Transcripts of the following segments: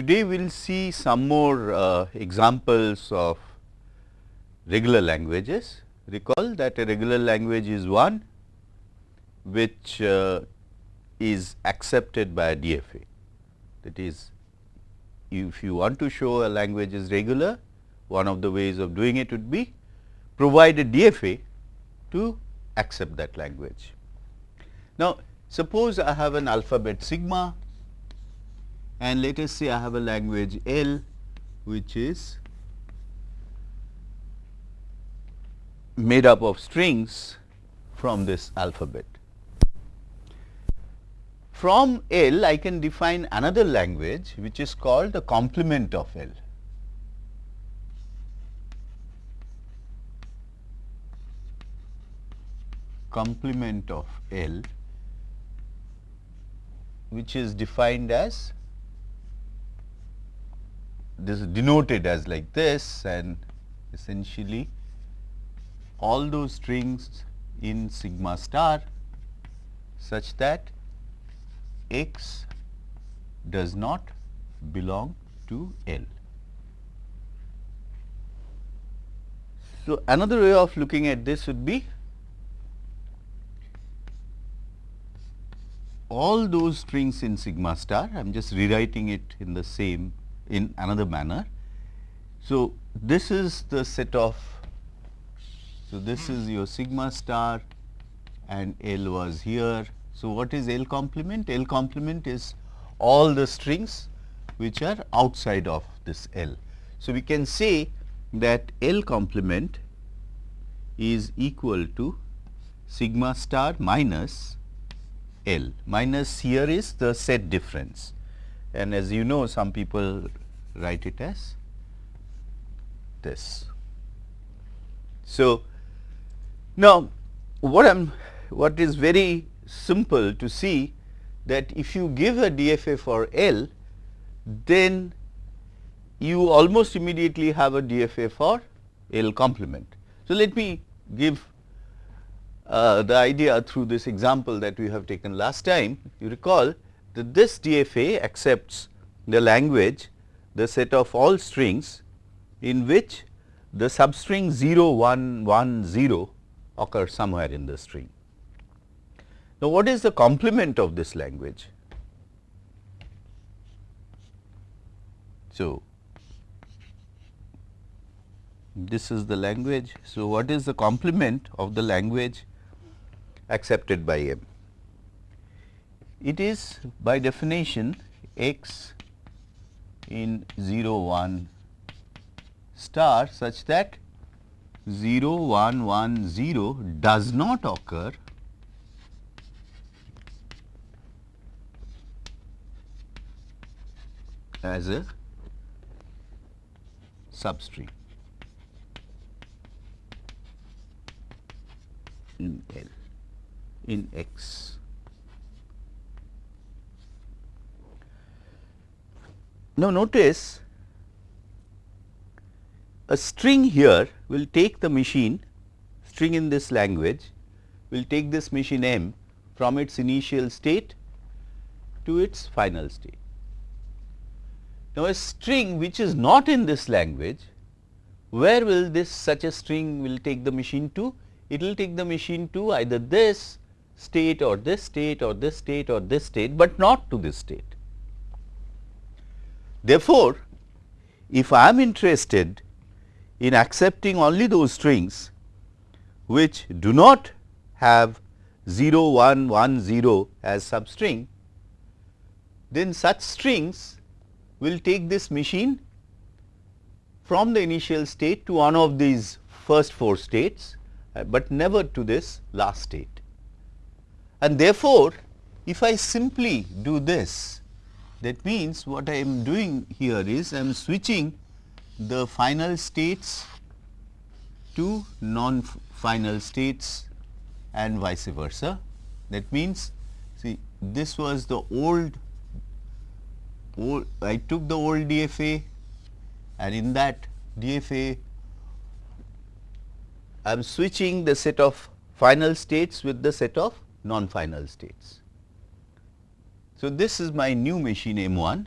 Today we will see some more uh, examples of regular languages. Recall that a regular language is one which uh, is accepted by a DFA. That is, if you want to show a language is regular, one of the ways of doing it would be provide a DFA to accept that language. Now, suppose I have an alphabet sigma and let us say I have a language L which is made up of strings from this alphabet. From L I can define another language which is called the complement of L. complement of L which is defined as this is denoted as like this and essentially all those strings in sigma star such that x does not belong to L. So, another way of looking at this would be all those strings in sigma star, I am just rewriting it in the same in another manner. So, this is the set of, so this is your sigma star and L was here. So, what is L complement? L complement is all the strings which are outside of this L. So, we can say that L complement is equal to sigma star minus L minus here is the set difference and as you know some people write it as this. So, now what I am what is very simple to see that if you give a DFA for L then you almost immediately have a DFA for L complement. So, let me give uh, the idea through this example that we have taken last time, you recall that this DFA accepts the language, the set of all strings in which the substring 0, 1, 1, 0 occurs somewhere in the string. Now, what is the complement of this language? So, this is the language. So, what is the complement of the language accepted by M. It is by definition x in 0 1 star such that 0 1 1 0 does not occur as a substring in L in x. Now, notice a string here will take the machine string in this language will take this machine m from its initial state to its final state. Now, a string which is not in this language where will this such a string will take the machine to? It will take the machine to either this state or this state or this state or this state, but not to this state. Therefore, if I am interested in accepting only those strings which do not have 0 1 1 0 as substring, then such strings will take this machine from the initial state to one of these first four states, uh, but never to this last state. And therefore, if I simply do this, that means what I am doing here is I am switching the final states to non-final states and vice versa. That means, see this was the old, old I took the old DFA and in that DFA I am switching the set of final states with the set of non-final states. So, this is my new machine M 1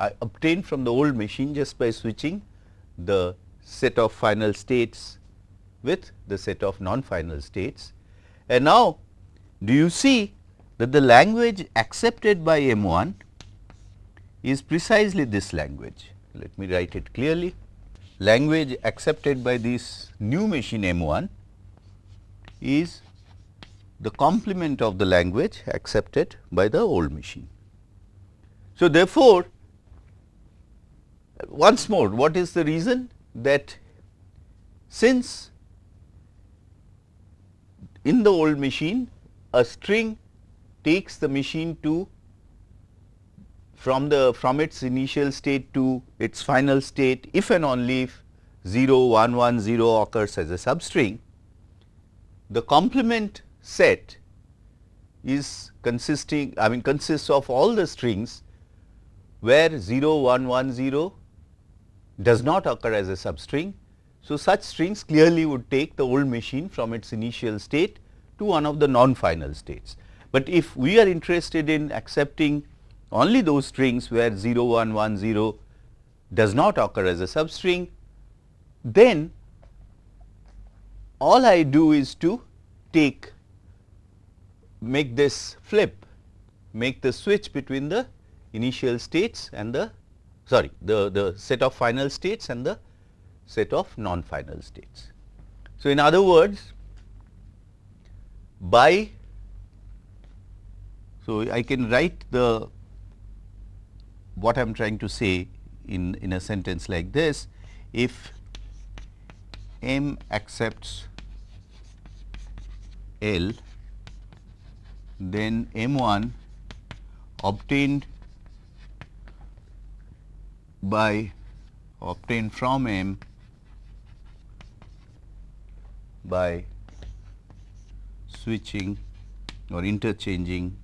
I obtained from the old machine just by switching the set of final states with the set of non-final states. And now, do you see that the language accepted by M 1 is precisely this language. Let me write it clearly. Language accepted by this new machine M 1 is the complement of the language accepted by the old machine. So, therefore, once more what is the reason that since in the old machine a string takes the machine to from the from its initial state to its final state if and only if 0 1 1 0 occurs as a substring the complement set is consisting I mean consists of all the strings where 0 1 1 0 does not occur as a substring. So, such strings clearly would take the old machine from its initial state to one of the non-final states. But if we are interested in accepting only those strings where 0 1 1 0 does not occur as a substring, then all I do is to take make this flip, make the switch between the initial states and the sorry the, the set of final states and the set of non-final states. So, in other words by so I can write the what I am trying to say in, in a sentence like this if m accepts L then M 1 obtained by obtained from M by switching or interchanging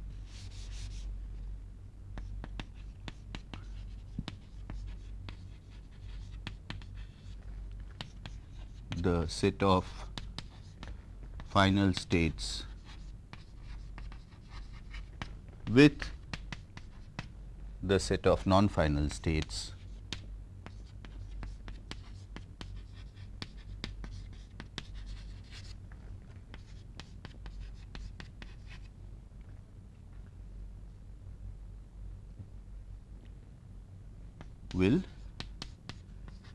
the set of final states with the set of non-final states will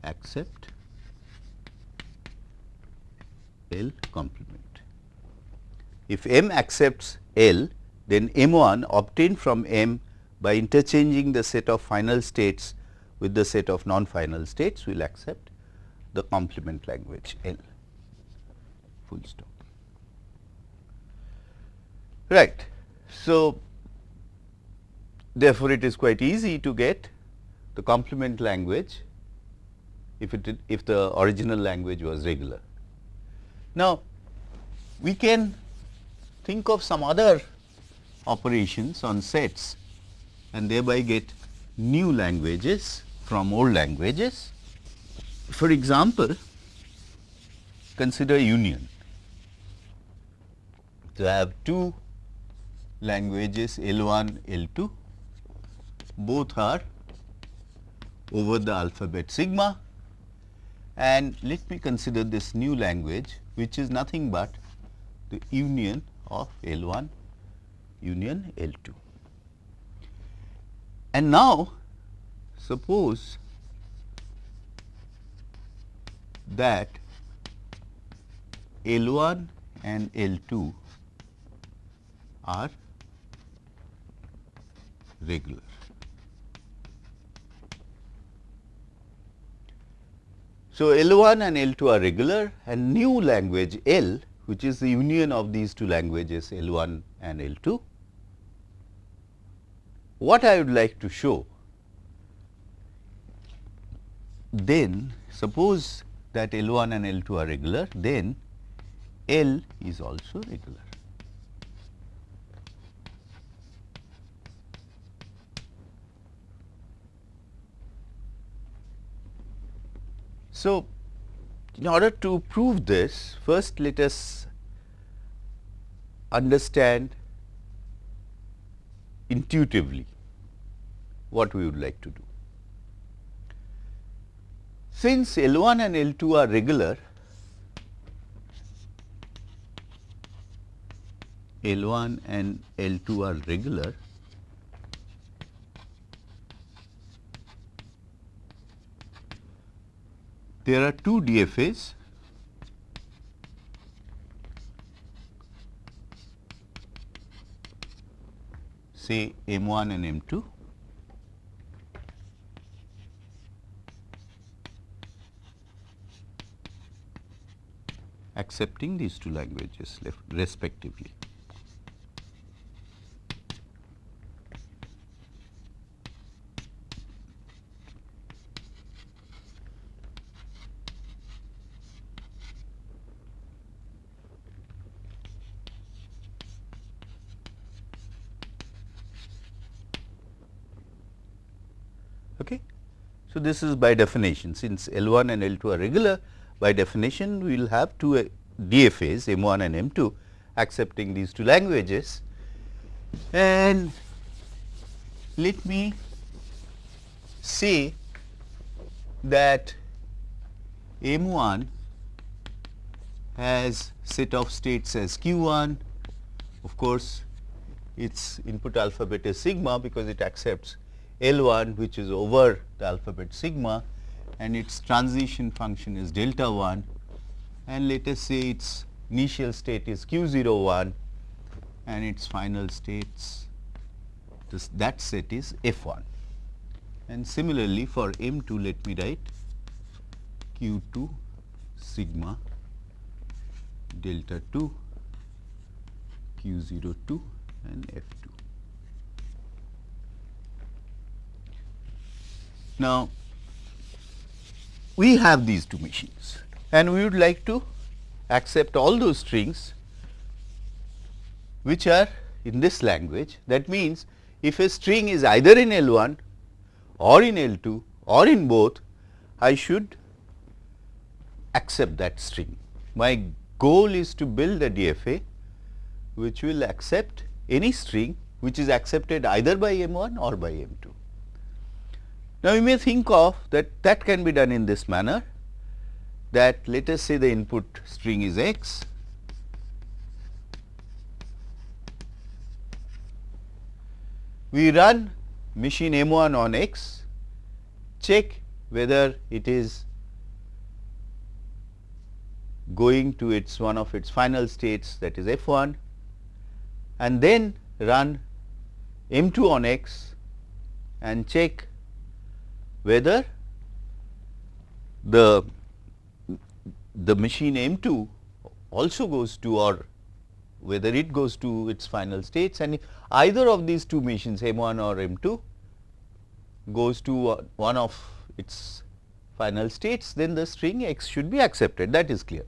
accept L complement. If M accepts L, then M 1 obtained from M by interchanging the set of final states with the set of non-final states will accept the complement language L full stop. Right. So, therefore, it is quite easy to get the complement language if it if the original language was regular. Now, we can think of some other operations on sets and thereby get new languages from old languages. For example, consider union. So, I have two languages L 1, L 2, both are over the alphabet sigma and let me consider this new language which is nothing but the union of L 1 union L 2. And now, suppose that L 1 and L 2 are regular. So, L 1 and L 2 are regular and new language L which is the union of these two languages L 1 and L 2. What I would like to show then suppose that L 1 and L 2 are regular then L is also regular. So, in order to prove this, first let us understand intuitively what we would like to do. Since L 1 and L 2 are regular, L 1 and L 2 are regular, there are two DFAs say M1 and M2 accepting these two languages respectively. Okay. So, this is by definition. Since L 1 and L 2 are regular by definition we will have two uh, DFAs M 1 and M 2 accepting these two languages. And let me say that M 1 has set of states as q 1 of course its input alphabet is sigma because it accepts L 1 which is over the alphabet sigma and its transition function is delta 1 and let us say its initial state is q 0 1 and its final states this, that set is f 1 and similarly for m 2 let me write q 2 sigma delta 2 q 0 2 and f 2. Now, we have these two machines and we would like to accept all those strings which are in this language. That means, if a string is either in L 1 or in L 2 or in both, I should accept that string. My goal is to build a DFA which will accept any string which is accepted either by M 1 or by M 2. Now, you may think of that that can be done in this manner that let us say the input string is x we run machine M1 on x, check whether it is going to its one of its final states that is F1 and then run M2 on x and check whether the the machine M2 also goes to or whether it goes to its final states and either of these two machines M1 or M2 goes to uh, one of its final states then the string x should be accepted that is clear.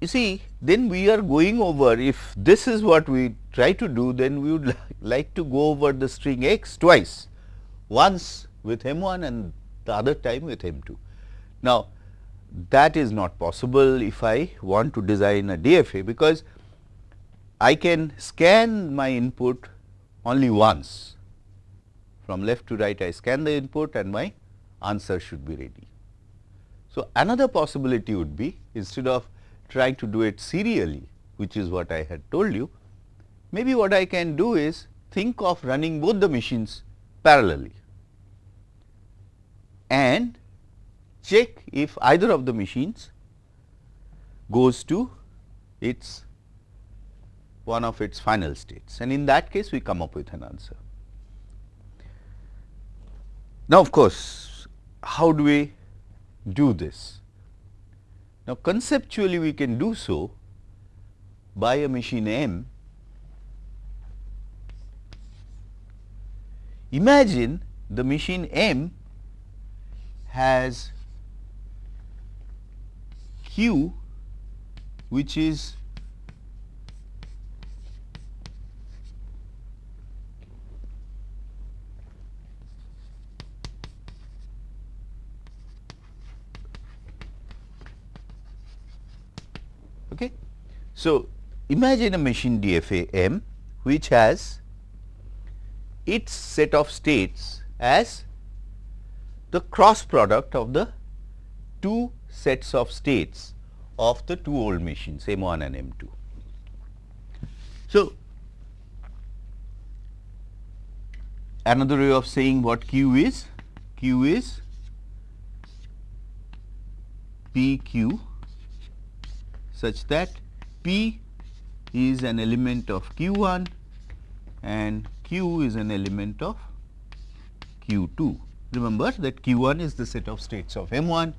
You see then we are going over if this is what we try to do then we would like to go over the string x twice once with M1 and the other time with M2. Now, that is not possible if I want to design a DFA because I can scan my input only once from left to right I scan the input and my answer should be ready. So, another possibility would be instead of trying to do it serially which is what I had told you, maybe what I can do is think of running both the machines parallelly and check if either of the machines goes to its one of its final states and in that case we come up with an answer. Now, of course, how do we do this? Now, conceptually we can do so by a machine M. Imagine the machine M has Q which is okay. So, imagine a machine DFA M which has its set of states as the cross product of the two sets of states of the two old machines M1 and M2. So, another way of saying what Q is, Q is P Q such that P is an element of Q1 and Q is an element of Q2. Remember that Q1 is the set of states of M1,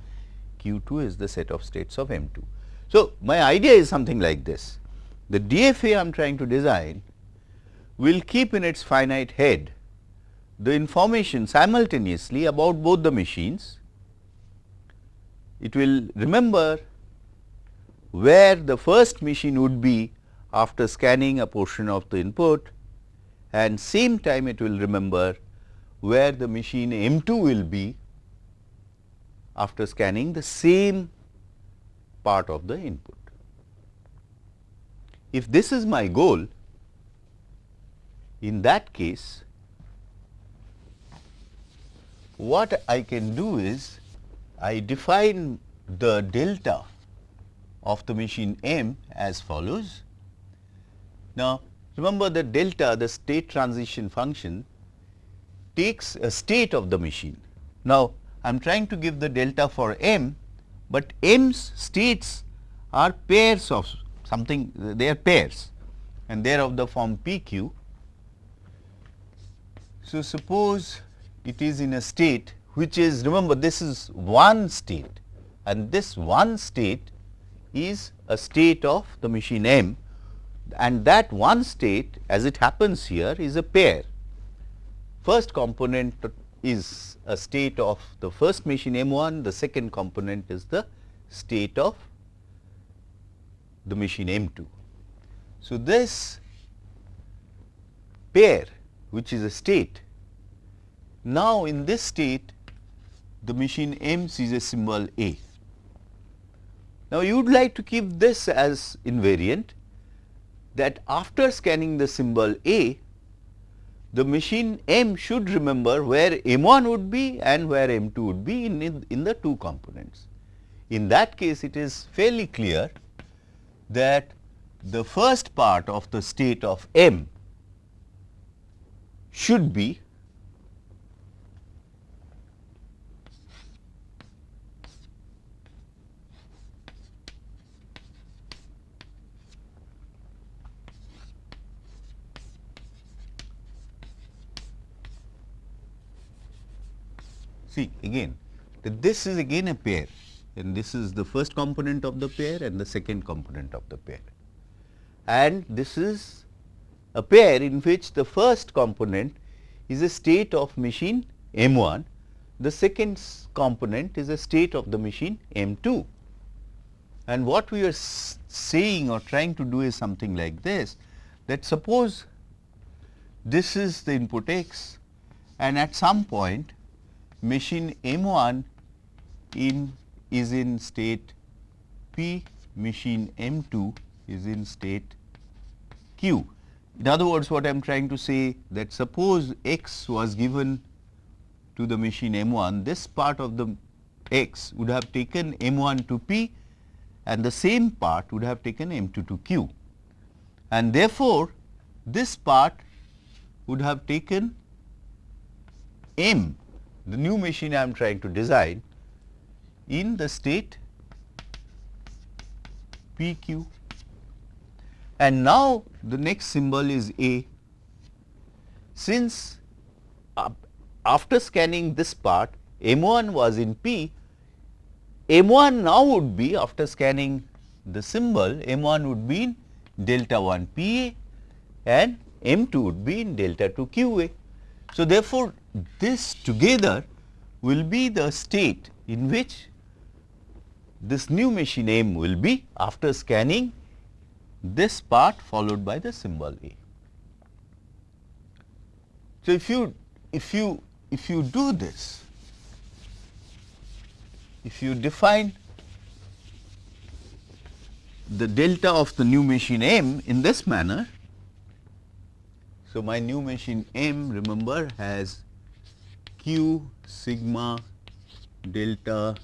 Q2 is the set of states of M2. So, my idea is something like this. The DFA I am trying to design will keep in its finite head the information simultaneously about both the machines. It will remember where the first machine would be after scanning a portion of the input and same time it will remember where the machine M2 will be after scanning the same part of the input. If this is my goal, in that case, what I can do is I define the delta of the machine M as follows. Now, remember that delta the state transition function takes a state of the machine. Now, I am trying to give the delta for M, but M's states are pairs of something they are pairs and they are of the form P q. So, suppose it is in a state which is remember this is one state and this one state is a state of the machine M and that one state as it happens here is a pair. First component is a state of the first machine M1, the second component is the state of the machine M2. So, this pair which is a state now, in this state the machine M sees a symbol A. Now, you would like to keep this as invariant that after scanning the symbol A, the machine M should remember where M1 would be and where M2 would be in, in, in the two components. In that case, it is fairly clear that the first part of the state of M should be See again that this is again a pair and this is the first component of the pair and the second component of the pair. And this is a pair in which the first component is a state of machine M1, the second component is a state of the machine M2. And what we are saying or trying to do is something like this that suppose this is the input x and at some point machine M1 in is in state P, machine M2 is in state Q. In other words, what I am trying to say that suppose x was given to the machine M1, this part of the x would have taken M1 to P and the same part would have taken M2 to Q. And therefore, this part would have taken M the new machine I am trying to design in the state P q and now the next symbol is A. Since uh, after scanning this part M 1 was in P, M 1 now would be after scanning the symbol M 1 would be in delta 1 P A and M 2 would be in delta 2 Q A. So, therefore, this together will be the state in which this new machine M will be after scanning this part followed by the symbol A. So, if you if you if you do this, if you define the delta of the new machine M in this manner, so, my new machine M remember has q sigma delta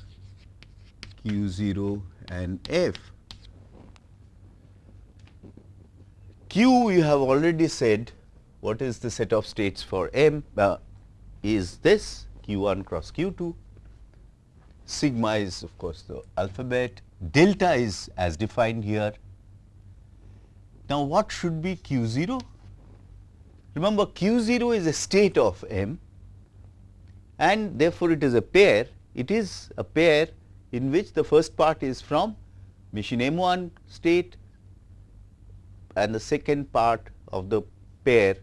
q 0 and f. Q we have already said what is the set of states for M uh, is this q 1 cross q 2, sigma is of course the alphabet, delta is as defined here. Now, what should be q 0? Remember q 0 is a state of M and therefore, it is a pair, it is a pair in which the first part is from machine M 1 state and the second part of the pair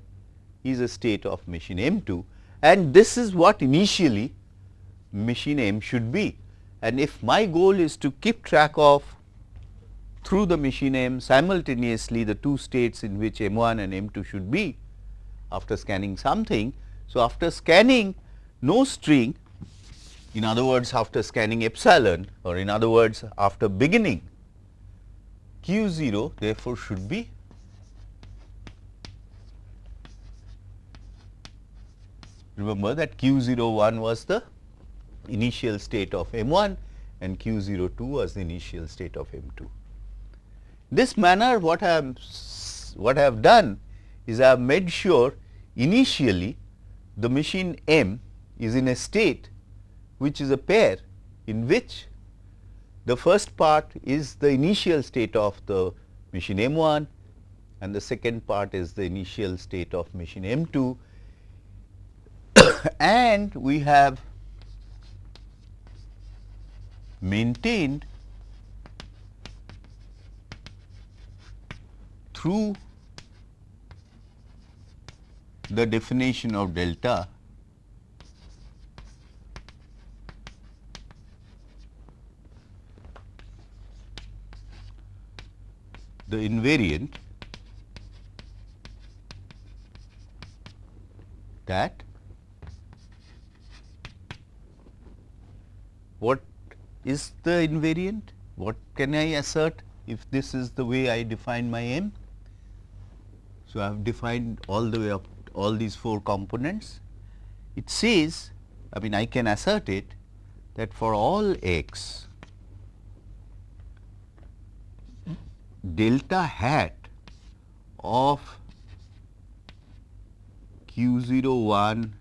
is a state of machine M 2 and this is what initially machine M should be. And if my goal is to keep track of through the machine M simultaneously the two states in which M 1 and M 2 should be after scanning something. So, after scanning no string in other words after scanning epsilon or in other words after beginning q 0 therefore, should be remember that q 0 1 was the initial state of m 1 and q 0 2 was the initial state of m 2. This manner what I am what I have done is I have made sure initially the machine m is in a state which is a pair in which the first part is the initial state of the machine M 1 and the second part is the initial state of machine M 2 and we have maintained through the definition of delta the invariant that what is the invariant? What can I assert if this is the way I define my M? So, I have defined all the way up all these four components. It says, I mean I can assert it that for all x delta hat of q 0 1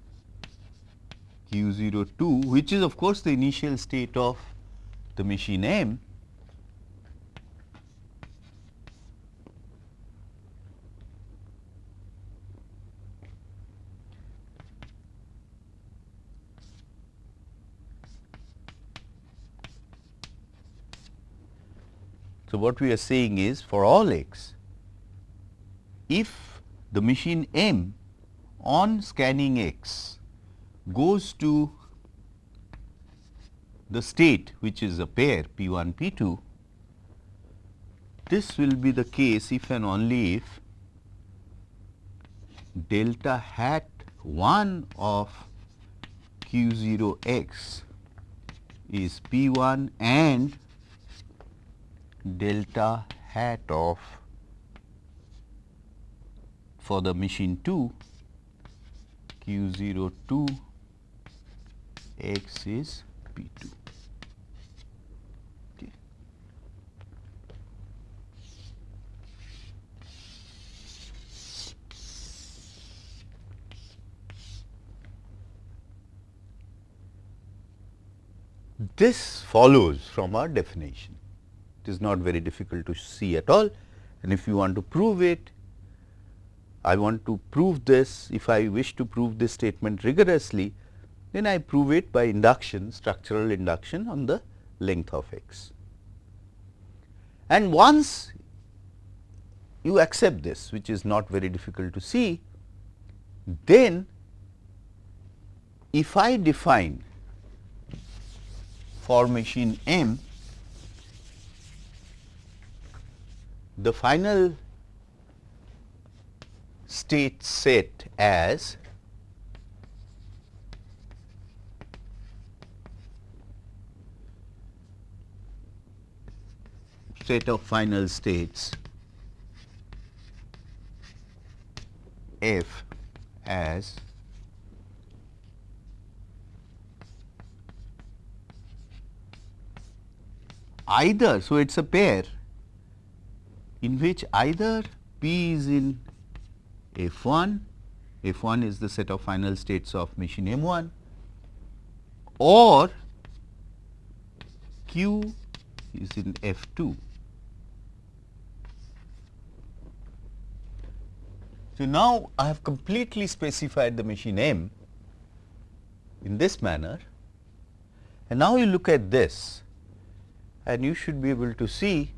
q 0 2 which is of course the initial state of the machine M So, what we are saying is for all x, if the machine M on scanning x goes to the state which is a pair P 1 P 2, this will be the case if and only if delta hat 1 of q 0 x is P 1 and delta hat of for the machine 2 q 0 2 x is P 2. Okay. This follows from our definition. It is not very difficult to see at all and if you want to prove it, I want to prove this, if I wish to prove this statement rigorously, then I prove it by induction, structural induction on the length of x. And once you accept this, which is not very difficult to see, then if I define for machine M the final state set as set of final states f as either, so it is a pair in which either P is in F 1, F 1 is the set of final states of machine M 1 or Q is in F 2. So, now I have completely specified the machine M in this manner and now you look at this and you should be able to see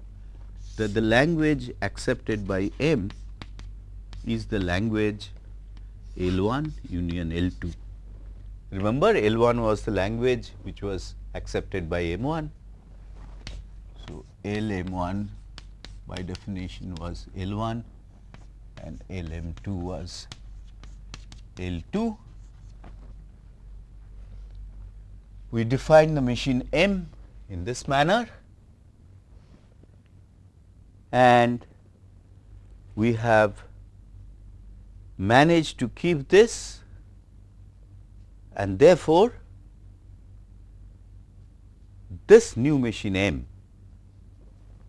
that the language accepted by M is the language L 1 union L 2. Remember L 1 was the language which was accepted by M 1. So, L M 1 by definition was L 1 and L M 2 was L 2. We define the machine M in this manner and we have managed to keep this and therefore, this new machine M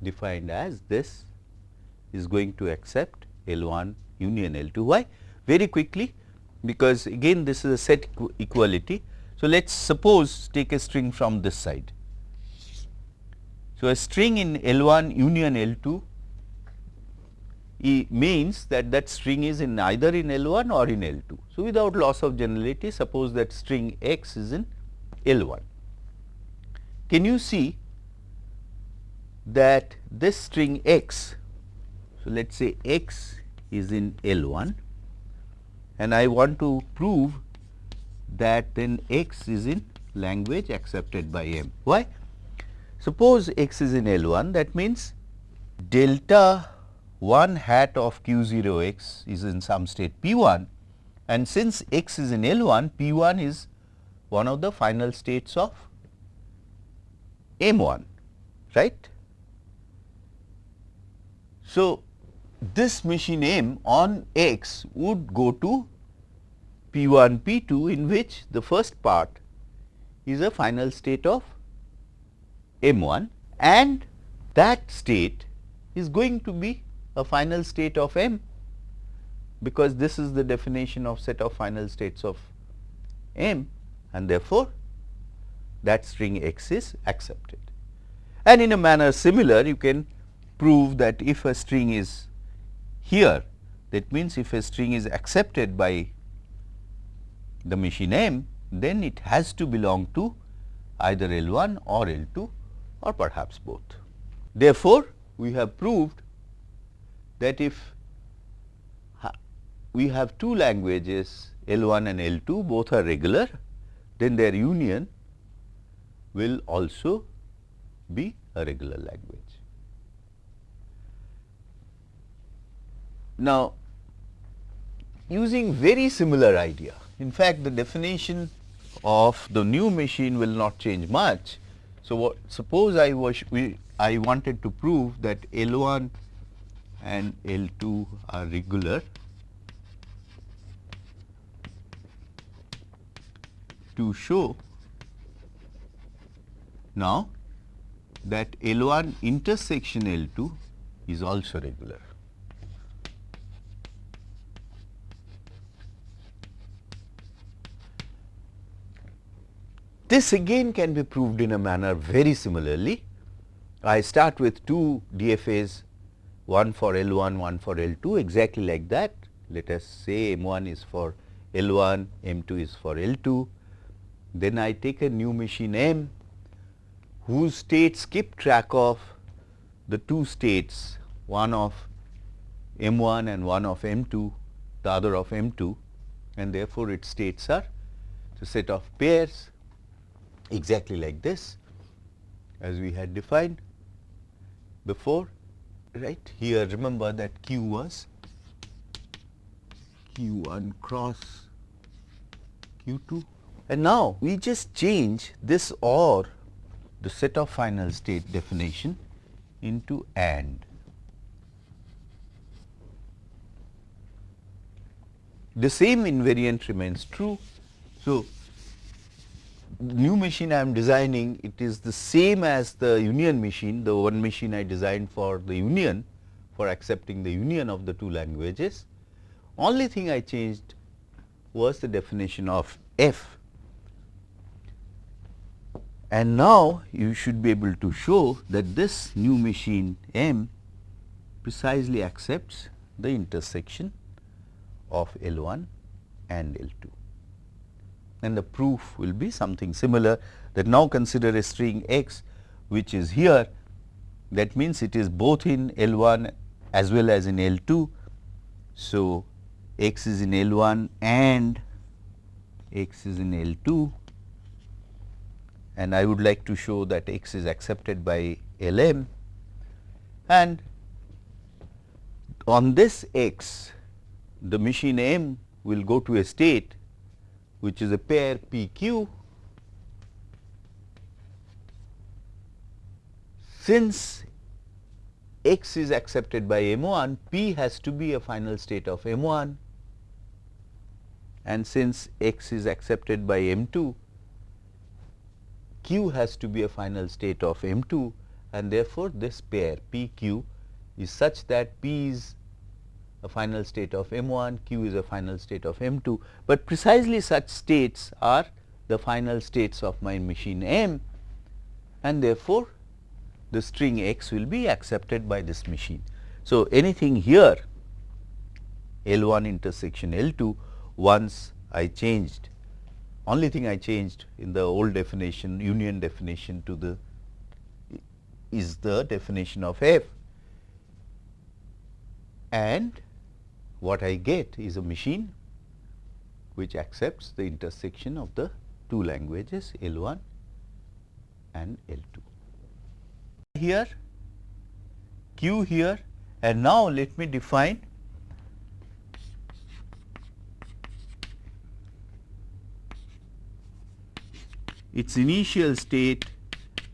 defined as this is going to accept L 1 union L 2. Why? Very quickly because again this is a set equality. So, let us suppose take a string from this side. So, a string in L 1 union L 2 means that that string is in either in L 1 or in L 2. So, without loss of generality suppose that string x is in L 1. Can you see that this string x, so let us say x is in L 1 and I want to prove that then x is in language accepted by M. Why? Suppose x is in L 1 that means delta 1 hat of q 0 x is in some state p 1 and since x is in L 1 p 1 is one of the final states of M 1 right. So, this machine M on x would go to p 1 p 2 in which the first part is a final state of M 1 and that state is going to be a final state of M because this is the definition of set of final states of M and therefore, that string x is accepted. And in a manner similar you can prove that if a string is here that means if a string is accepted by the machine M then it has to belong to either L 1 or L 2 or perhaps both. Therefore, we have proved that if we have two languages L 1 and L 2 both are regular, then their union will also be a regular language. Now, using very similar idea, in fact, the definition of the new machine will not change much. So, what, suppose I was we I wanted to prove that L 1 and L 2 are regular to show now that L 1 intersection L 2 is also regular. This again can be proved in a manner very similarly. I start with two DFAs one for L 1, one for L 2 exactly like that. Let us say M 1 is for L 1, M 2 is for L 2. Then I take a new machine M whose states keep track of the two states, one of M 1 and one of M 2, the other of M 2 and therefore, its states are the set of pairs exactly like this as we had defined before right here remember that q was q1 cross q2 and now we just change this or the set of final state definition into and. The same invariant remains true. So, new machine I am designing it is the same as the union machine the one machine I designed for the union for accepting the union of the two languages. Only thing I changed was the definition of f and now you should be able to show that this new machine M precisely accepts the intersection of L 1 and L 2 and the proof will be something similar that now consider a string x which is here. That means it is both in L 1 as well as in L 2. So, x is in L 1 and x is in L 2 and I would like to show that x is accepted by L m. And on this x the machine M will go to a state which is a pair P q. Since x is accepted by M 1, P has to be a final state of M 1 and since x is accepted by M 2, Q has to be a final state of M 2 and therefore, this pair P q is such that P is a final state of M 1, Q is a final state of M 2, but precisely such states are the final states of my machine M and therefore, the string x will be accepted by this machine. So, anything here L 1 intersection L 2 once I changed only thing I changed in the old definition union definition to the is the definition of f and what I get is a machine which accepts the intersection of the two languages L 1 and L 2. Here Q here and now let me define its initial state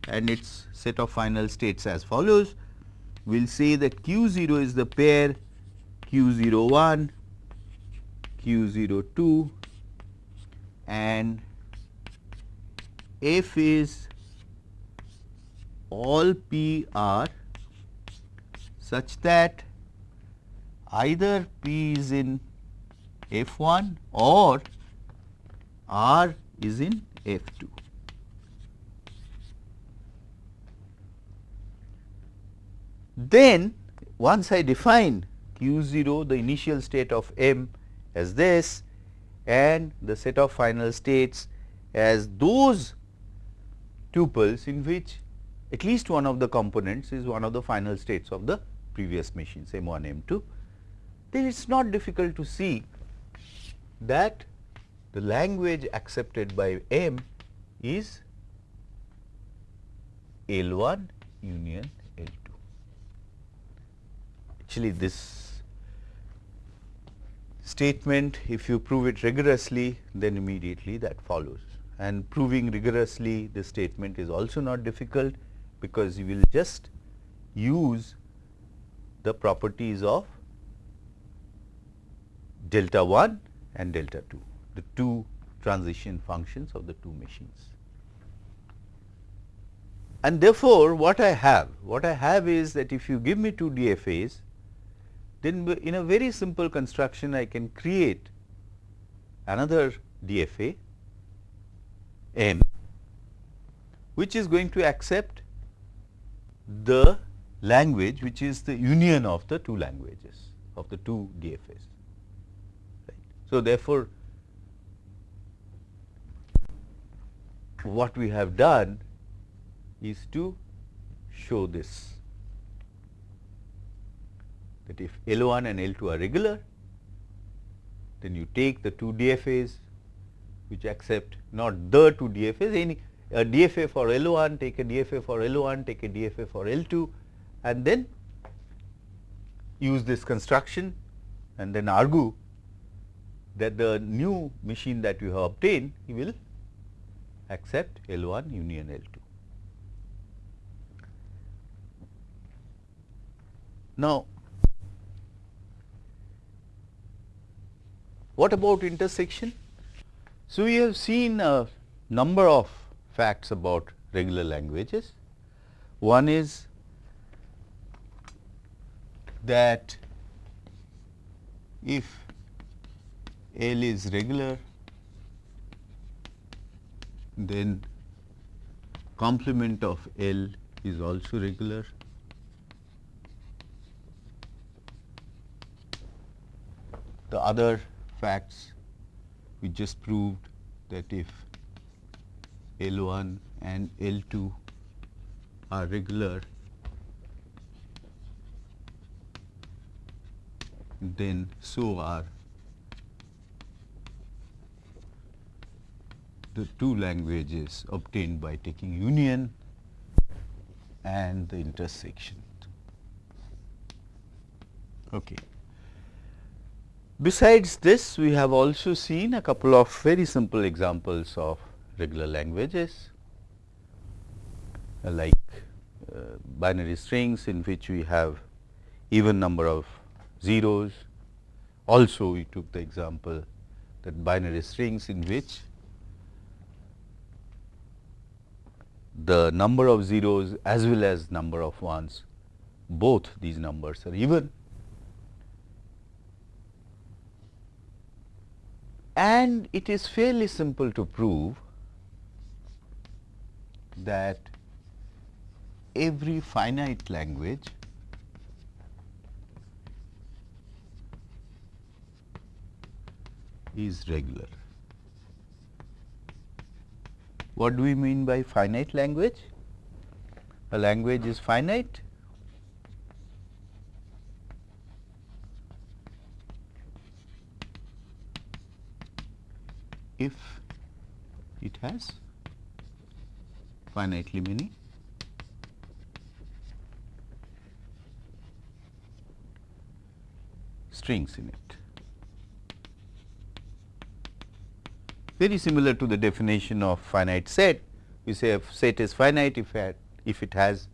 and its set of final states as follows. We will say that Q 0 is the pair q 0 1, q 0 2 and f is all p r such that either p is in f 1 or r is in f 2. Then once I define q 0 the initial state of M as this and the set of final states as those tuples in which at least one of the components is one of the final states of the previous machines M 1 M 2, then it is not difficult to see that the language accepted by M is L 1 union L 2. Actually, this statement if you prove it rigorously then immediately that follows and proving rigorously the statement is also not difficult because you will just use the properties of delta 1 and delta 2 the two transition functions of the two machines. And therefore, what I have what I have is that if you give me two DFAs then in a very simple construction I can create another DFA M which is going to accept the language which is the union of the two languages of the two DFAs. Right. So, therefore, what we have done is to show this that if L 1 and L 2 are regular, then you take the two DFAs which accept not the two DFAs, any a DFA for L 1, take a DFA for L 1, take a DFA for L 2 and then use this construction and then argue that the new machine that you have obtained will accept L 1 union L 2. Now, What about intersection? So, we have seen a number of facts about regular languages. One is that if L is regular, then complement of L is also regular. The other facts we just proved that if L 1 and L 2 are regular, then so are the two languages obtained by taking union and the intersection. Okay. Besides this, we have also seen a couple of very simple examples of regular languages uh, like uh, binary strings in which we have even number of zeros. Also, we took the example that binary strings in which the number of zeros as well as number of ones, both these numbers are even and it is fairly simple to prove that every finite language is regular. What do we mean by finite language? A language is finite if it has finitely many strings in it. Very similar to the definition of finite set, we say if set is finite if, it, if it has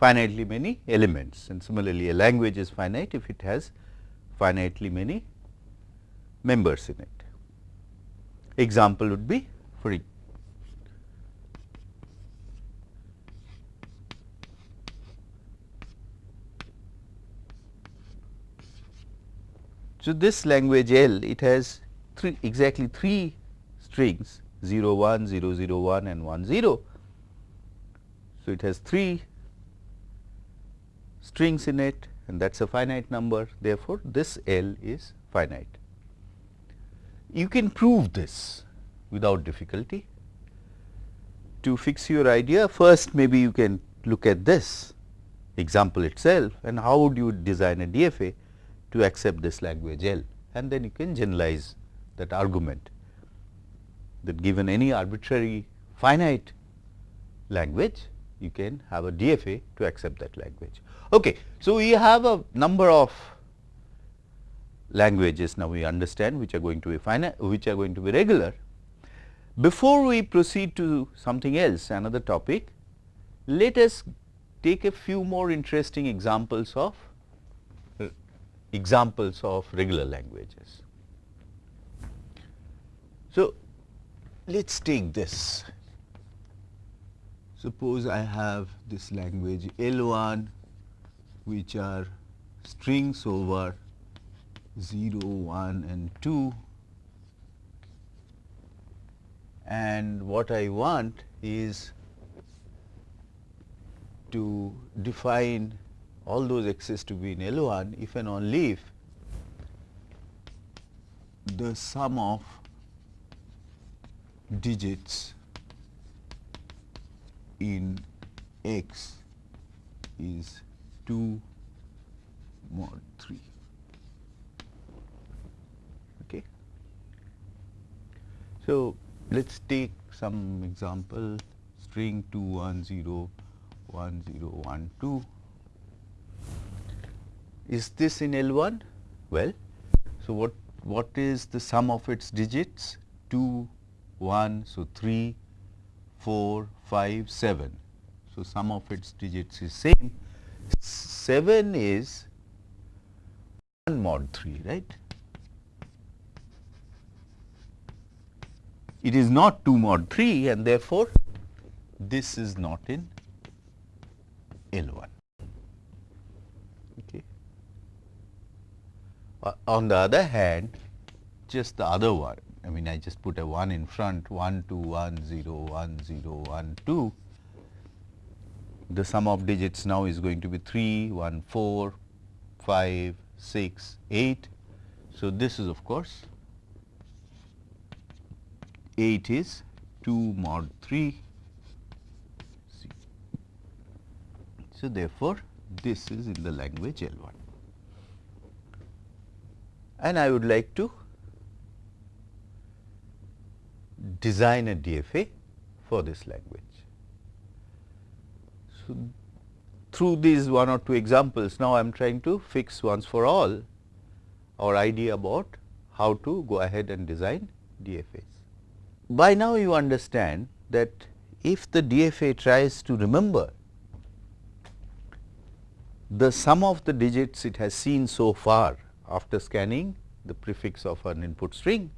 finitely many elements and similarly a language is finite if it has finitely many members in it. Example would be for So, this language L it has three exactly three strings 0 1 0 0 1 and 1 0. So, it has three strings in it and that is a finite number therefore, this L is finite. You can prove this without difficulty. To fix your idea first maybe you can look at this example itself and how would you design a DFA to accept this language L and then you can generalize that argument that given any arbitrary finite language you can have a DFA to accept that language. Okay. So, we have a number of languages now we understand which are going to be finite which are going to be regular. Before we proceed to something else another topic, let us take a few more interesting examples of uh, examples of regular languages. So, let us take this. Suppose I have this language L 1 which are strings over 0, 1 and 2 and what I want is to define all those x's to be in L 1 if and only if the sum of digits in x is 2 mod 3. So, let us take some example string 2101012. Is this in L1? Well, so what, what is the sum of its digits? 2, 1, so 3, 4, 5, 7. So, sum of its digits is same. 7 is 1 mod 3, right. It is not 2 mod 3 and therefore, this is not in L 1. Okay. Uh, on the other hand, just the other one, I mean I just put a 1 in front 1 2 1 0 1 0 1 2 the sum of digits now is going to be 3, 1, 4, 5, 6, 8. So, this is of course 8 is 2 mod 3. C. So, therefore, this is in the language L 1 and I would like to design a DFA for this language. So, through these one or two examples, now I am trying to fix once for all our idea about how to go ahead and design DFAs. By now you understand that if the DFA tries to remember the sum of the digits it has seen so far after scanning the prefix of an input string,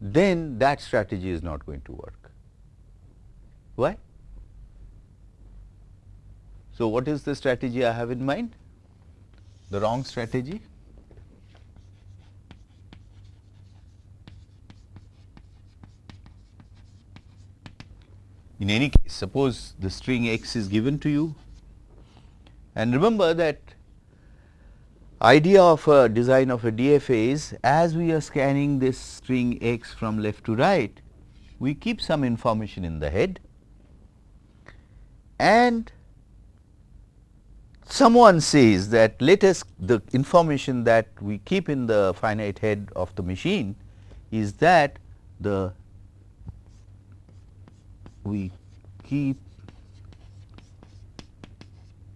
then that strategy is not going to work. Why? So, what is the strategy I have in mind? The wrong strategy? In any case, suppose the string x is given to you. And remember that idea of a design of a DFA is as we are scanning this string x from left to right, we keep some information in the head. And someone says that let us the information that we keep in the finite head of the machine is that the we keep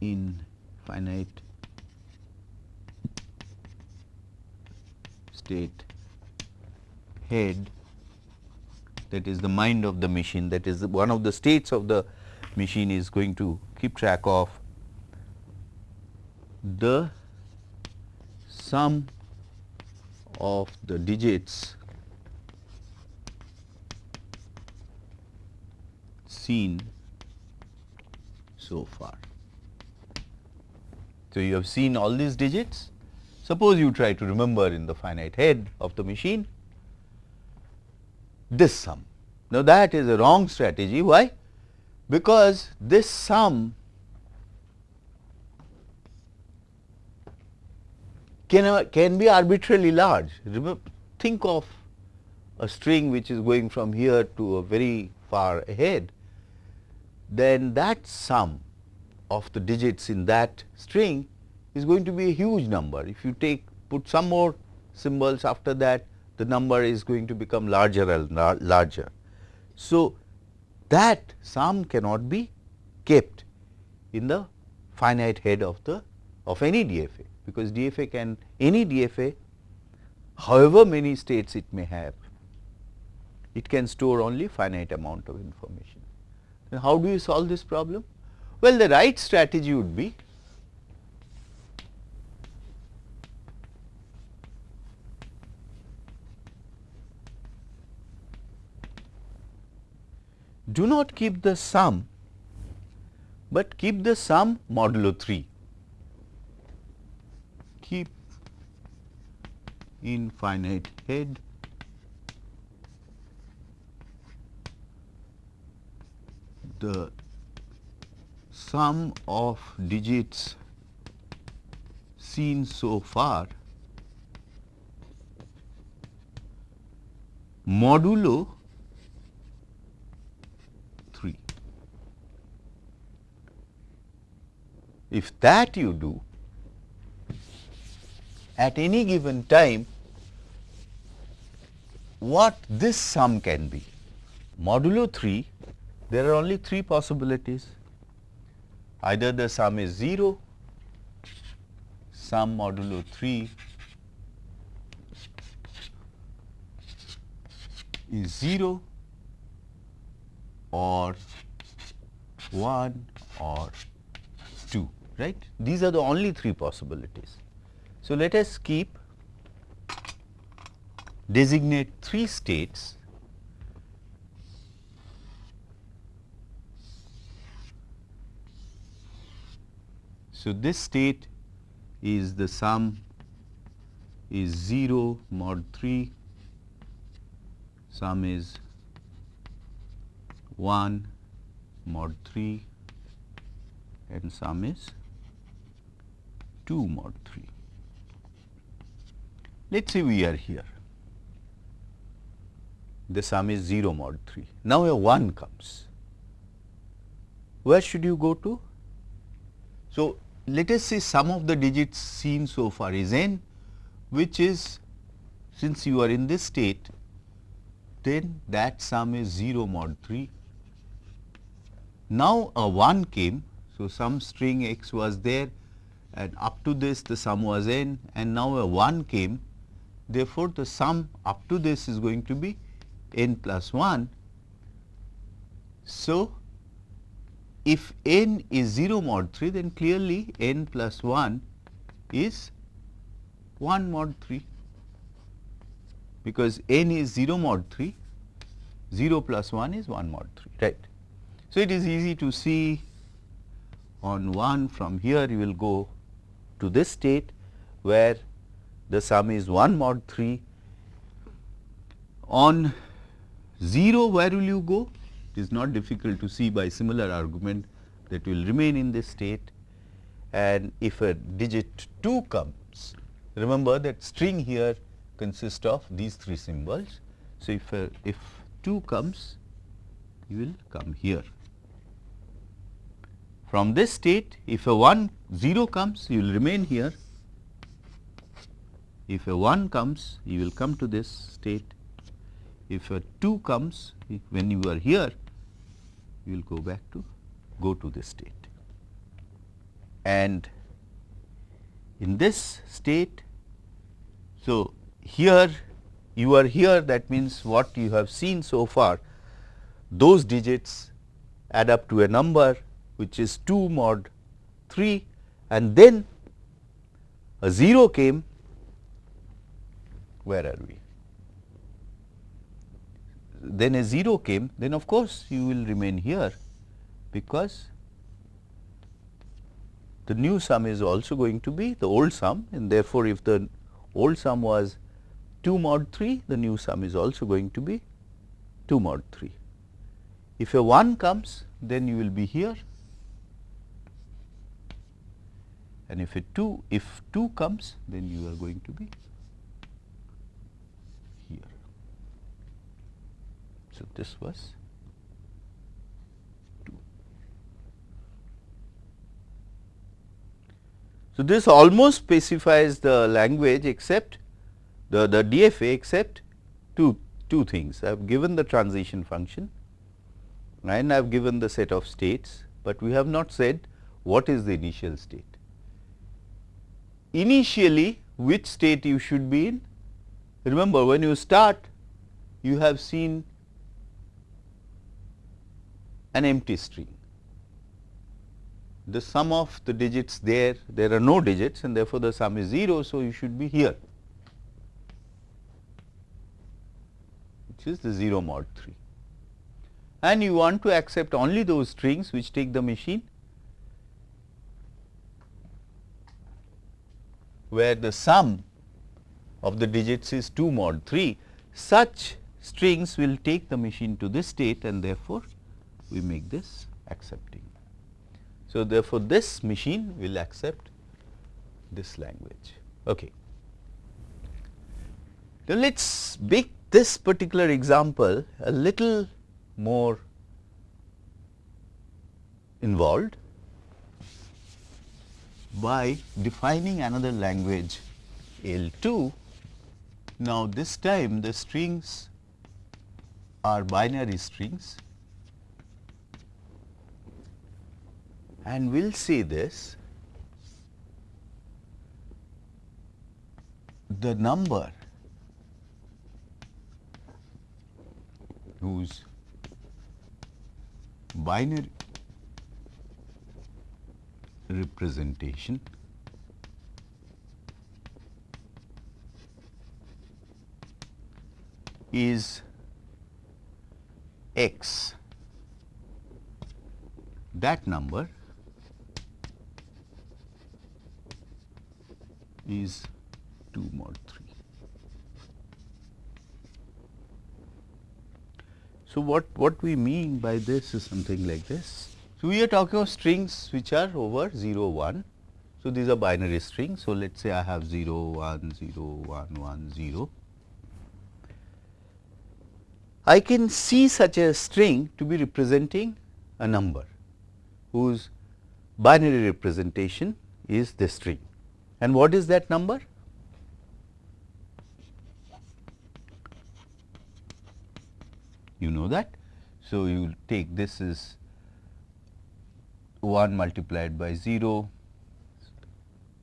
in finite state head that is the mind of the machine that is one of the states of the machine is going to keep track of the sum of the digits seen so far. So, you have seen all these digits. Suppose you try to remember in the finite head of the machine this sum. Now, that is a wrong strategy. Why? Because this sum can, can be arbitrarily large. Think of a string which is going from here to a very far ahead, then that sum of the digits in that string is going to be a huge number. If you take put some more symbols after that, the number is going to become larger and larger. So, that sum cannot be kept in the finite head of the of any DFA because DFA can any DFA however many states it may have, it can store only finite amount of information. How do you solve this problem? Well, the right strategy would be do not keep the sum, but keep the sum modulo 3. keep infinite head the sum of digits seen so far modulo 3. If that you do, at any given time what this sum can be. Modulo 3, there are only three possibilities. Either the sum is 0, sum modulo 3 is 0 or 1 or 2, right. These are the only three possibilities. So, let us keep designate three states So, this state is the sum is 0 mod 3, sum is 1 mod 3 and sum is 2 mod 3. Let us say we are here, the sum is 0 mod 3. Now, a 1 comes, where should you go to? So, let us say sum of the digits seen so far is n which is since you are in this state then that sum is 0 mod 3. Now, a 1 came. So, some string x was there and up to this the sum was n and now a 1 came. Therefore, the sum up to this is going to be n plus 1. So, if n is 0 mod 3 then clearly n plus 1 is 1 mod 3 because n is 0 mod 3 0 plus 1 is 1 mod 3 right. So, it is easy to see on 1 from here you will go to this state where the sum is 1 mod 3 on 0 where will you go it is not difficult to see by similar argument that will remain in this state and if a digit 2 comes, remember that string here consists of these three symbols. So, if a, if 2 comes, you will come here. From this state, if a 1 0 comes, you will remain here. If a 1 comes, you will come to this state. If a 2 comes, when you are here, you will go back to go to this state. And in this state, so here you are here that means what you have seen so far those digits add up to a number which is 2 mod 3 and then a 0 came where are we then a 0 came, then of course, you will remain here because the new sum is also going to be the old sum and therefore, if the old sum was 2 mod 3, the new sum is also going to be 2 mod 3. If a 1 comes, then you will be here and if a 2, if 2 comes, then you are going to be So, this was 2. So, this almost specifies the language except the, the DFA except two, two things. I have given the transition function and I have given the set of states, but we have not said what is the initial state. Initially, which state you should be in? Remember when you start, you have seen an empty string. The sum of the digits there, there are no digits and therefore, the sum is 0. So, you should be here which is the 0 mod 3 and you want to accept only those strings which take the machine where the sum of the digits is 2 mod 3 such strings will take the machine to this state and therefore, we make this accepting. So, therefore, this machine will accept this language. Okay. Now, let us make this particular example a little more involved by defining another language L 2. Now, this time the strings are binary strings and we will see this. The number whose binary representation is x, that number is 2 mod 3. So, what, what we mean by this is something like this. So, we are talking of strings which are over 0 1. So, these are binary strings. So, let us say I have 0 1 0 1 1 0. I can see such a string to be representing a number whose binary representation is the string. And what is that number? You know that. So, you take this is 1 multiplied by 0.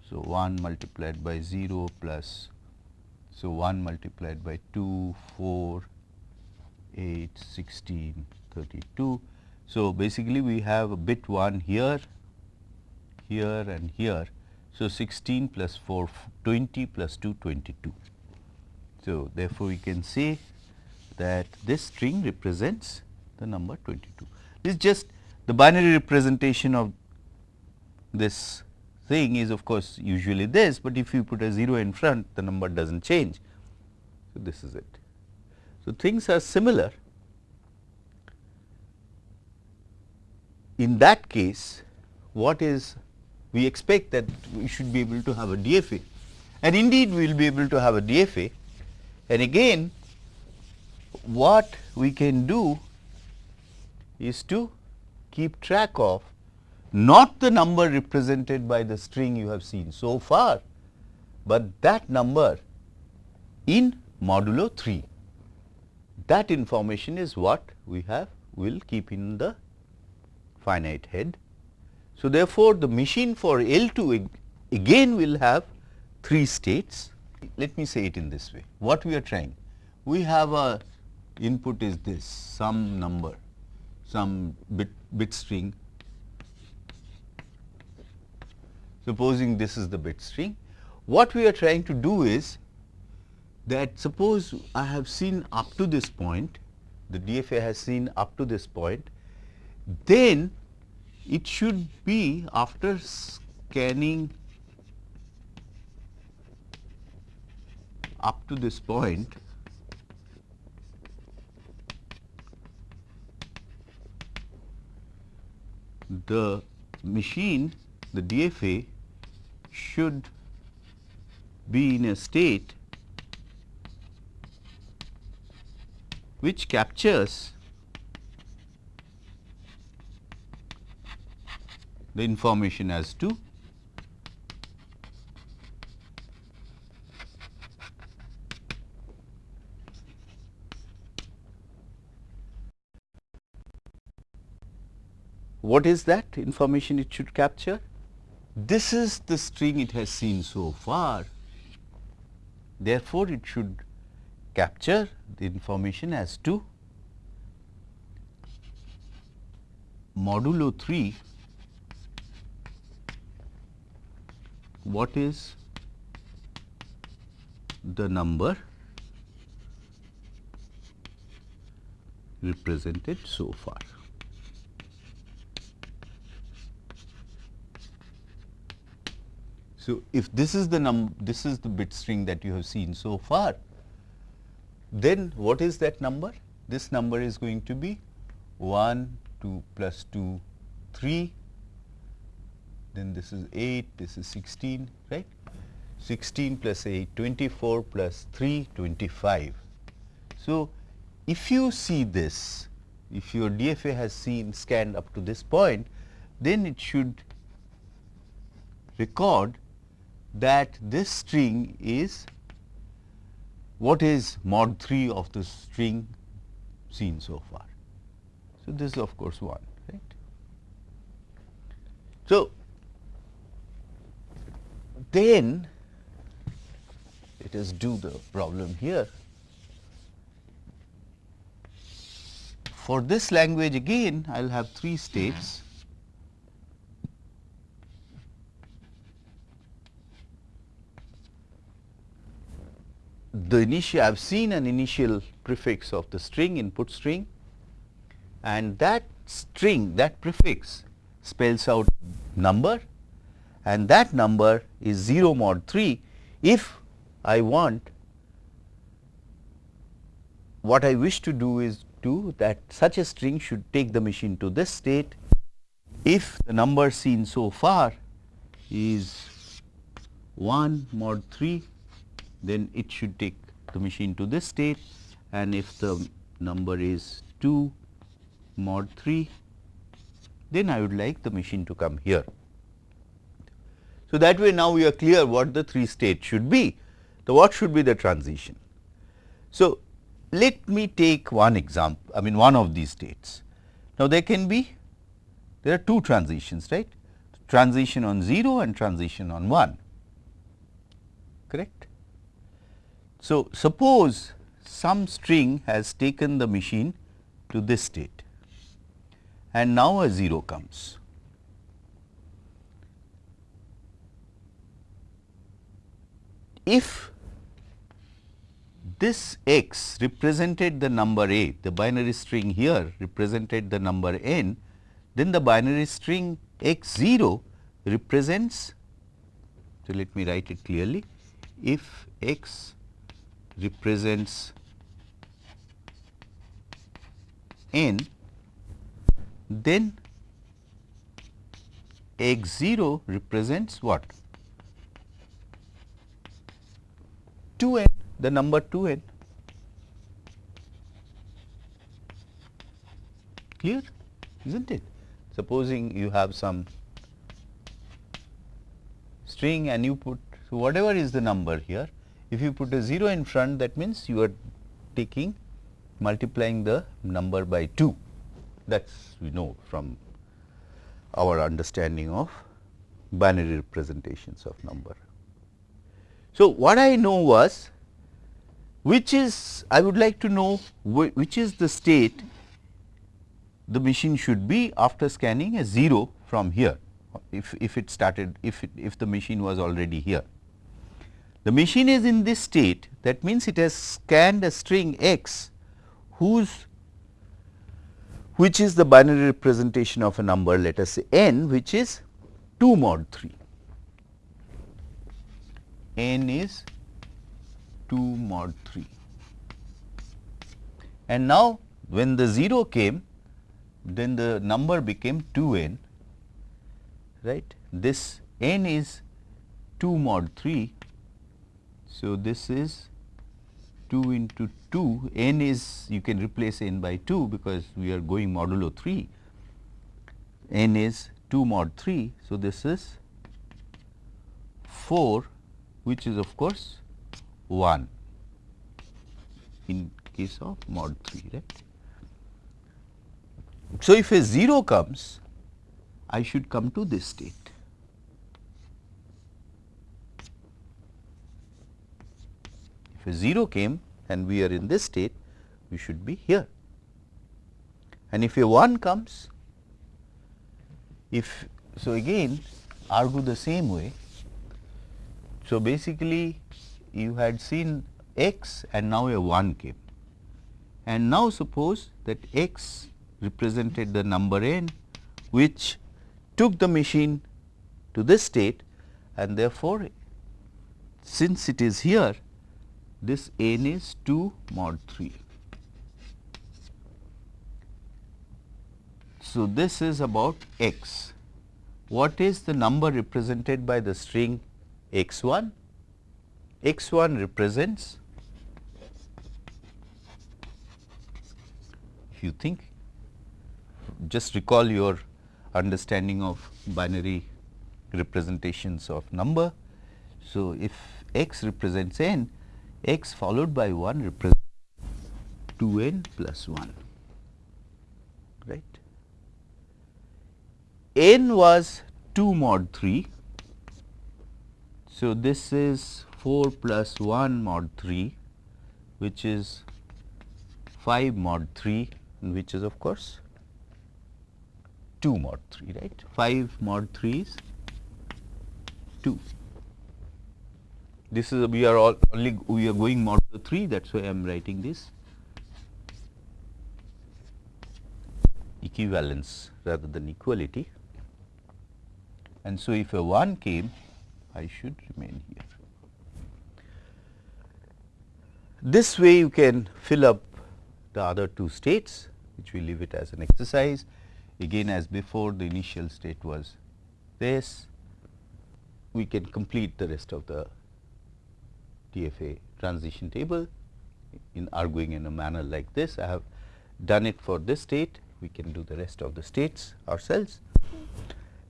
So, 1 multiplied by 0 plus so 1 multiplied by 2, 4, 8, 16, 32. So, basically we have a bit 1 here, here and here. So, 16 plus 4, 20 plus 2, 22. So, therefore, we can say that this string represents the number 22. This is just the binary representation of this thing is of course, usually this, but if you put a 0 in front the number does not change. So, this is it. So, things are similar. In that case, what is we expect that we should be able to have a DFA and indeed we will be able to have a DFA and again what we can do is to keep track of not the number represented by the string you have seen so far, but that number in modulo 3. That information is what we have will keep in the finite head. So, therefore, the machine for L2 again will have 3 states. Let me say it in this way. What we are trying? We have a input is this some number, some bit, bit string. Supposing this is the bit string. What we are trying to do is that suppose I have seen up to this point, the DFA has seen up to this point, then it should be after scanning up to this point the machine the DFA should be in a state which captures the information as to what is that information it should capture? This is the string it has seen so far. Therefore, it should capture the information as to modulo 3 what is the number represented so far. So, if this is the num this is the bit string that you have seen so far, then what is that number? This number is going to be 1, 2 plus 2, 3 then this is 8, this is 16, right. 16 plus 8, 24 plus 3, 25. So, if you see this, if your DFA has seen scanned up to this point, then it should record that this string is what is mod 3 of the string seen so far. So, this is of course 1, right. So, then let us do the problem here. For this language again I will have 3 states. The initial I have seen an initial prefix of the string input string and that string that prefix spells out number and that number is 0 mod 3 if I want what I wish to do is do that such a string should take the machine to this state if the number seen so far is 1 mod 3 then it should take the machine to this state and if the number is 2 mod 3 then I would like the machine to come here. So, that way now we are clear what the 3 states should be. So, what should be the transition? So, let me take one example, I mean one of these states. Now, there can be, there are two transitions, right? Transition on 0 and transition on 1, correct? So, suppose some string has taken the machine to this state and now a 0 comes. If this x represented the number a, the binary string here represented the number n, then the binary string x 0 represents, so let me write it clearly, if x represents n, then x 0 represents what? 2 n, the number 2 n. Clear, is not it? Supposing you have some string and you put, so whatever is the number here, if you put a 0 in front that means you are taking multiplying the number by 2 that is we know from our understanding of binary representations of number. So, what I know was which is I would like to know wh which is the state the machine should be after scanning a 0 from here if, if it started if, it, if the machine was already here. The machine is in this state that means it has scanned a string x whose which is the binary representation of a number let us say n which is 2 mod 3. N is 2 mod 3 and now when the 0 came then the number became 2 n right? This n is 2 mod 3 so this is 2 into 2 n is you can replace n by 2 because we are going modulo 3 n is 2 mod 3. So, this is 4 which is of course 1 in case of mod 3 right. So, if a 0 comes I should come to this state If a 0 came and we are in this state, we should be here. And if a 1 comes, if so again argue the same way. So, basically you had seen x and now a 1 came and now suppose that x represented the number n which took the machine to this state and therefore, since it is here this n is 2 mod 3. So, this is about x. What is the number represented by the string x 1? x 1 represents if you think just recall your understanding of binary representations of number. So, if x represents n x followed by 1 represents 2 n plus 1 right. n was 2 mod 3. So, this is 4 plus 1 mod 3 which is 5 mod 3 which is of course 2 mod 3 right? 5 mod 3 is 2 this is a, we are all only we are going mod 3 that is why I am writing this equivalence rather than equality. And so if a 1 came I should remain here. This way you can fill up the other two states which we leave it as an exercise. Again as before the initial state was this, we can complete the rest of the DFA transition table in arguing in a manner like this. I have done it for this state, we can do the rest of the states ourselves.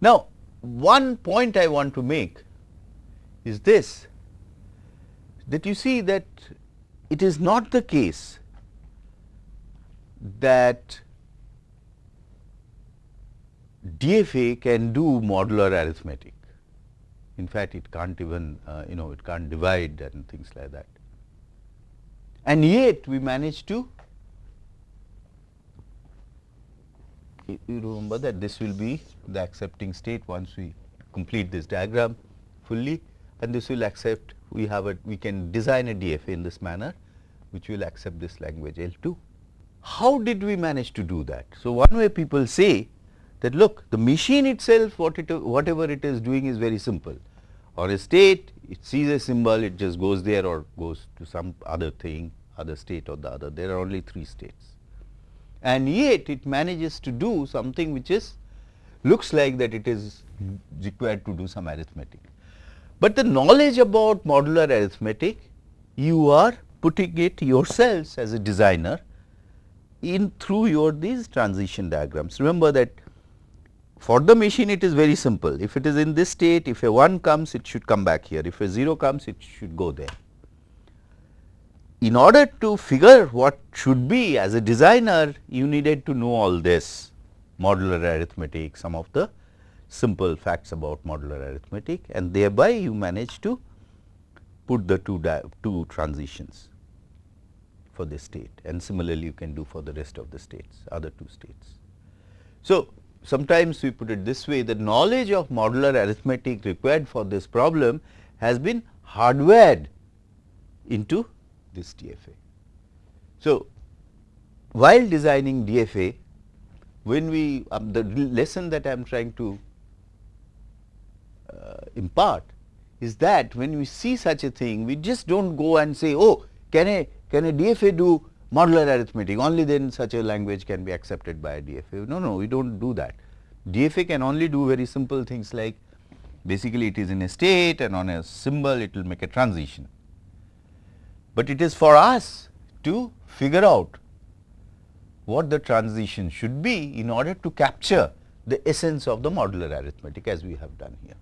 Now, one point I want to make is this that you see that it is not the case that DFA can do modular arithmetic. In fact, it can't even uh, you know it can't divide and things like that. And yet, we manage to you remember that this will be the accepting state once we complete this diagram fully and this will accept we have a we can design a DFA in this manner which will accept this language L2. How did we manage to do that? So, one way people say that look the machine itself what it whatever it is doing is very simple or a state it sees a symbol it just goes there or goes to some other thing other state or the other there are only 3 states and yet it manages to do something which is looks like that it is required to do some arithmetic. But the knowledge about modular arithmetic you are putting it yourselves as a designer in through your these transition diagrams. Remember that for the machine it is very simple. If it is in this state, if a 1 comes, it should come back here. If a 0 comes, it should go there in order to figure what should be as a designer, you needed to know all this modular arithmetic, some of the simple facts about modular arithmetic and thereby you manage to put the two, two transitions for this state and similarly you can do for the rest of the states, other two states. So, sometimes we put it this way the knowledge of modular arithmetic required for this problem has been hardwired into this DFA. So, while designing DFA, when we um, the lesson that I am trying to Uh, impart is that when we see such a thing, we just do not go and say, oh, can a can a DFA do modular arithmetic, only then such a language can be accepted by a DFA. No, no, we do not do that. DFA can only do very simple things like basically it is in a state and on a symbol it will make a transition but it is for us to figure out what the transition should be in order to capture the essence of the modular arithmetic as we have done here.